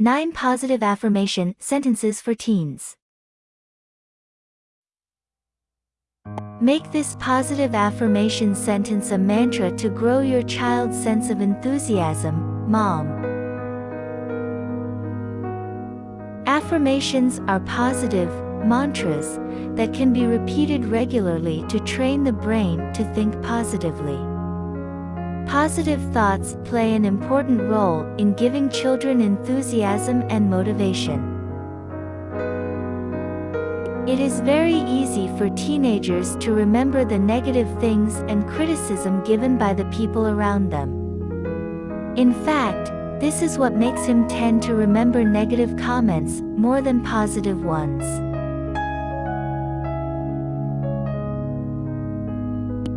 9 positive affirmation sentences for teens. Make this positive affirmation sentence a mantra to grow your child's sense of enthusiasm, mom. Affirmations are positive, mantras, that can be repeated regularly to train the brain to think positively. Positive thoughts play an important role in giving children enthusiasm and motivation. It is very easy for teenagers to remember the negative things and criticism given by the people around them. In fact, this is what makes him tend to remember negative comments more than positive ones.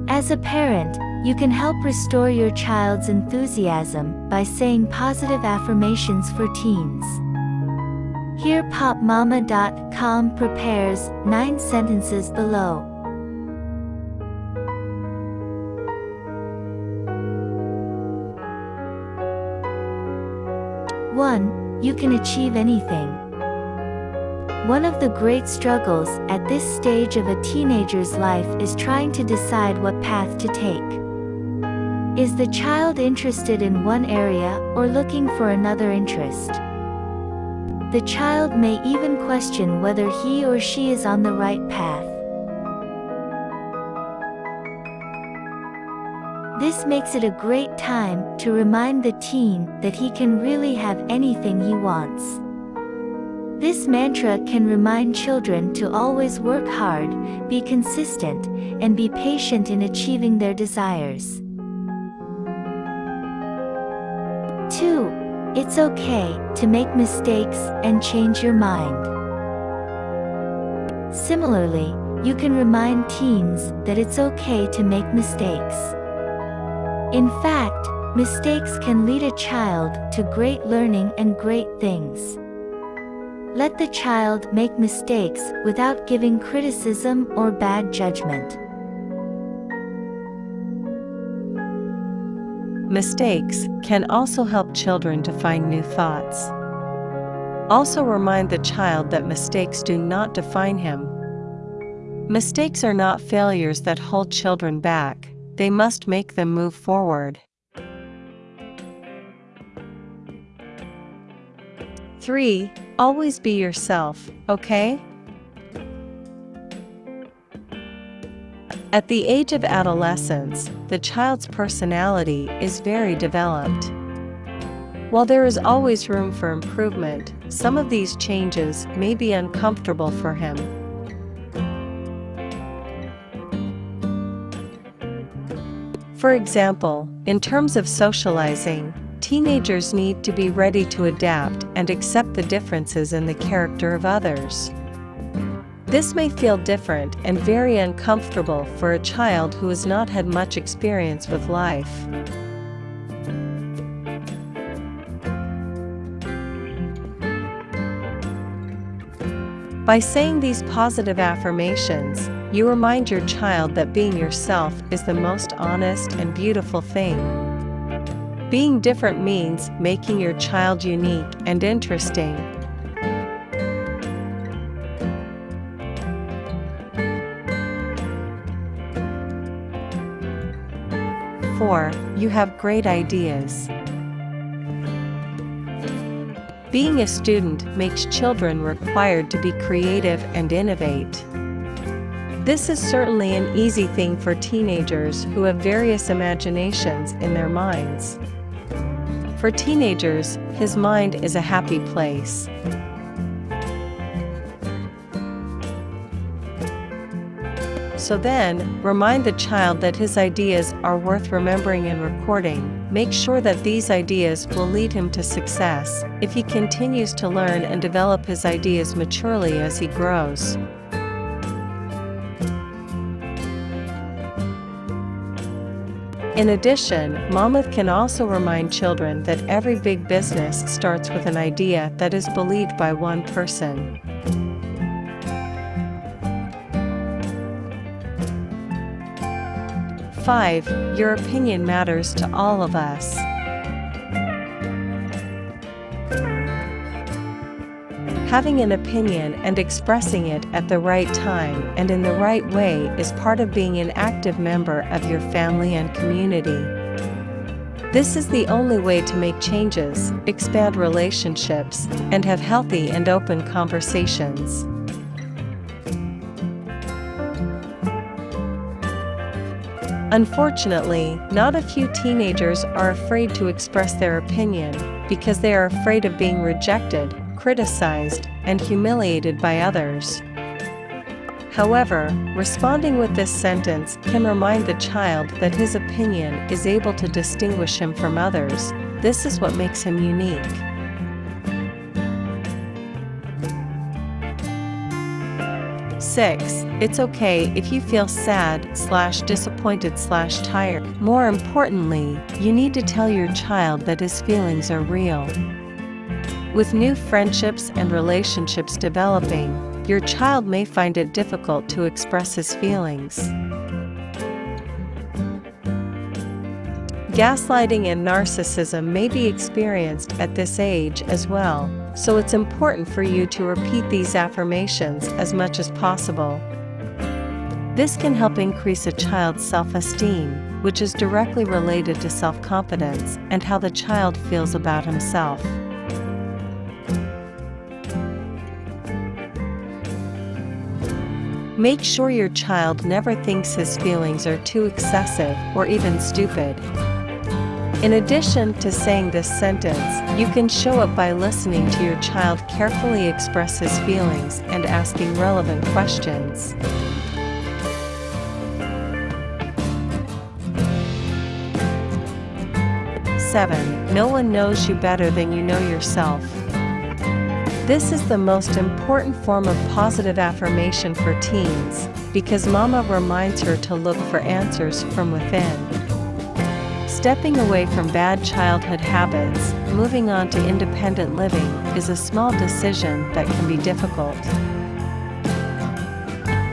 As a parent, you can help restore your child's enthusiasm by saying positive affirmations for teens. Here popmama.com prepares 9 sentences below. One, you can achieve anything. One of the great struggles at this stage of a teenager's life is trying to decide what path to take. Is the child interested in one area or looking for another interest? The child may even question whether he or she is on the right path. This makes it a great time to remind the teen that he can really have anything he wants. This mantra can remind children to always work hard, be consistent, and be patient in achieving their desires. 2. It's okay to make mistakes and change your mind. Similarly, you can remind teens that it's okay to make mistakes. In fact, mistakes can lead a child to great learning and great things. Let the child make mistakes without giving criticism or bad judgment. Mistakes can also help children to find new thoughts. Also remind the child that mistakes do not define him. Mistakes are not failures that hold children back, they must make them move forward. 3. Always be yourself, okay? At the age of adolescence, the child's personality is very developed. While there is always room for improvement, some of these changes may be uncomfortable for him. For example, in terms of socializing, Teenagers need to be ready to adapt and accept the differences in the character of others. This may feel different and very uncomfortable for a child who has not had much experience with life. By saying these positive affirmations, you remind your child that being yourself is the most honest and beautiful thing. Being different means making your child unique and interesting. Four, you have great ideas. Being a student makes children required to be creative and innovate. This is certainly an easy thing for teenagers who have various imaginations in their minds. For teenagers, his mind is a happy place. So then, remind the child that his ideas are worth remembering and recording. Make sure that these ideas will lead him to success if he continues to learn and develop his ideas maturely as he grows. In addition, Mama can also remind children that every big business starts with an idea that is believed by one person. Five, your opinion matters to all of us. Having an opinion and expressing it at the right time and in the right way is part of being an active member of your family and community. This is the only way to make changes, expand relationships, and have healthy and open conversations. Unfortunately, not a few teenagers are afraid to express their opinion because they are afraid of being rejected, criticized, and humiliated by others. However, responding with this sentence can remind the child that his opinion is able to distinguish him from others. This is what makes him unique. 6. It's okay if you feel sad slash disappointed slash tired. More importantly, you need to tell your child that his feelings are real. With new friendships and relationships developing, your child may find it difficult to express his feelings. Gaslighting and narcissism may be experienced at this age as well so it's important for you to repeat these affirmations as much as possible. This can help increase a child's self-esteem, which is directly related to self-confidence and how the child feels about himself. Make sure your child never thinks his feelings are too excessive or even stupid. In addition to saying this sentence, you can show it by listening to your child carefully express his feelings and asking relevant questions. Seven, no one knows you better than you know yourself. This is the most important form of positive affirmation for teens, because mama reminds her to look for answers from within. Stepping away from bad childhood habits, moving on to independent living, is a small decision that can be difficult.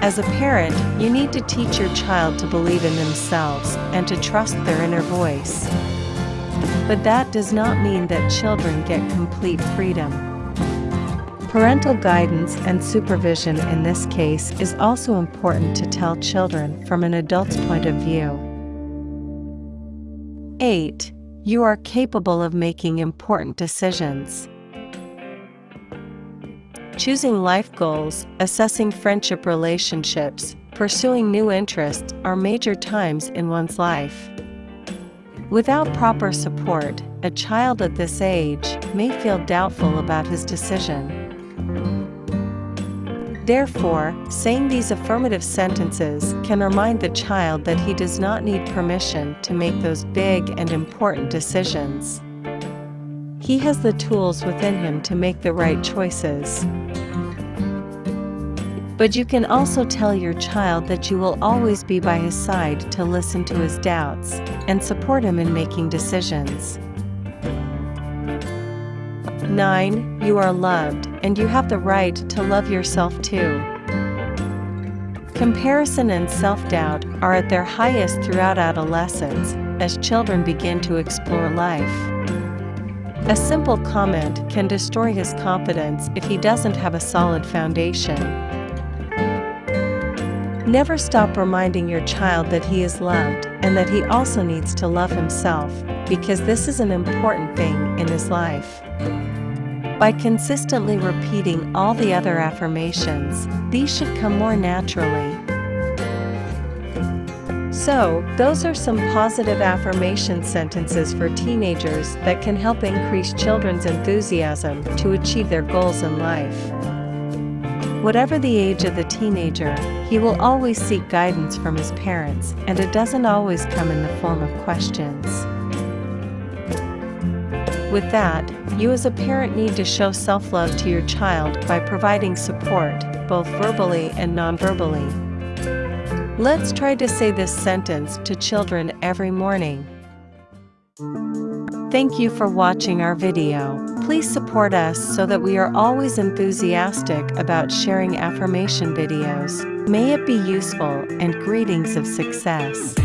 As a parent, you need to teach your child to believe in themselves and to trust their inner voice. But that does not mean that children get complete freedom. Parental guidance and supervision in this case is also important to tell children from an adult's point of view. 8. You are capable of making important decisions. Choosing life goals, assessing friendship relationships, pursuing new interests are major times in one's life. Without proper support, a child at this age may feel doubtful about his decision. Therefore, saying these affirmative sentences can remind the child that he does not need permission to make those big and important decisions. He has the tools within him to make the right choices. But you can also tell your child that you will always be by his side to listen to his doubts and support him in making decisions. 9. You are loved, and you have the right to love yourself too. Comparison and self-doubt are at their highest throughout adolescence, as children begin to explore life. A simple comment can destroy his confidence if he doesn't have a solid foundation. Never stop reminding your child that he is loved and that he also needs to love himself, because this is an important thing in his life. By consistently repeating all the other affirmations, these should come more naturally. So, those are some positive affirmation sentences for teenagers that can help increase children's enthusiasm to achieve their goals in life. Whatever the age of the teenager, he will always seek guidance from his parents, and it doesn't always come in the form of questions. With that, you as a parent need to show self-love to your child by providing support, both verbally and non-verbally. Let's try to say this sentence to children every morning. Thank you for watching our video. Please support us so that we are always enthusiastic about sharing affirmation videos. May it be useful and greetings of success.